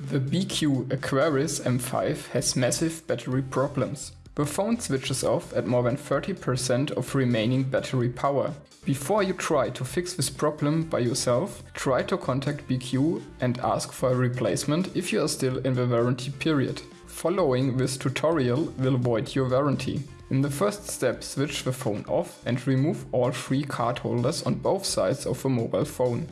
The BQ Aquaris M5 has massive battery problems. The phone switches off at more than 30% of remaining battery power. Before you try to fix this problem by yourself, try to contact BQ and ask for a replacement if you are still in the warranty period. Following this tutorial will void your warranty. In the first step switch the phone off and remove all three card holders on both sides of the mobile phone.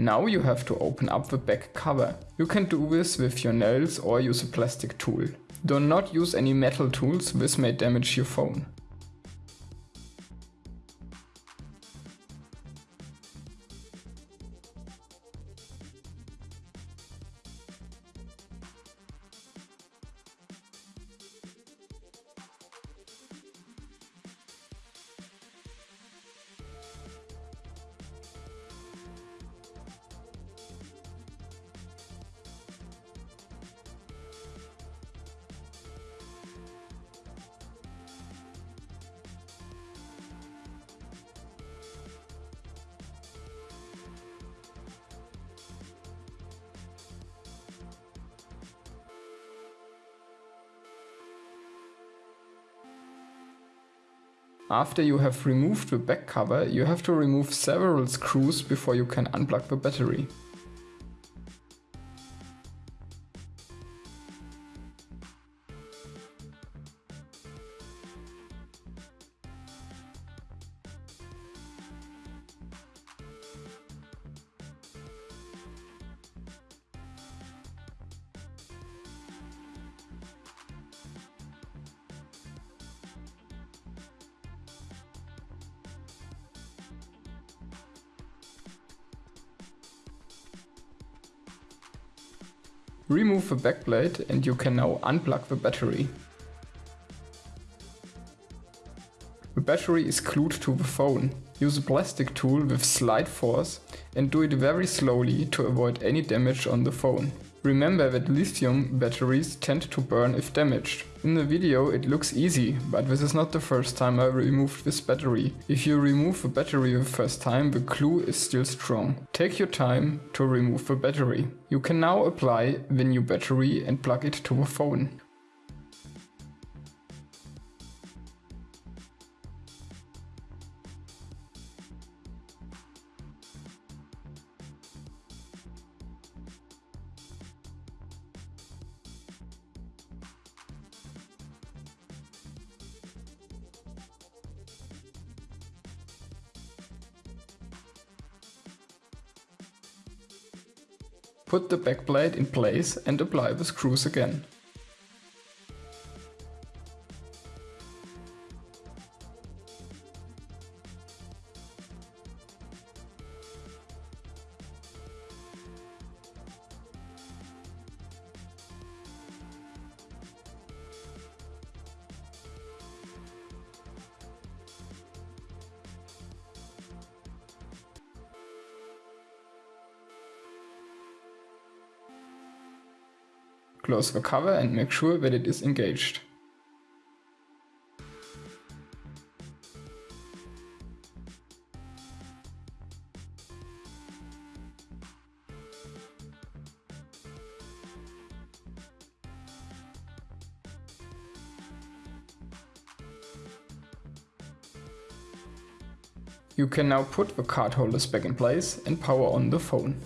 Now you have to open up the back cover. You can do this with your nails or use a plastic tool. Do not use any metal tools, this may damage your phone. After you have removed the back cover, you have to remove several screws before you can unplug the battery. Remove the backplate and you can now unplug the battery. The battery is glued to the phone. Use a plastic tool with slight force and do it very slowly to avoid any damage on the phone. Remember that lithium batteries tend to burn if damaged. In the video it looks easy, but this is not the first time I removed this battery. If you remove a battery the first time, the glue is still strong. Take your time to remove the battery. You can now apply the new battery and plug it to the phone. Put the backplate in place and apply the screws again. Close the cover and make sure that it is engaged. You can now put the card holders back in place and power on the phone.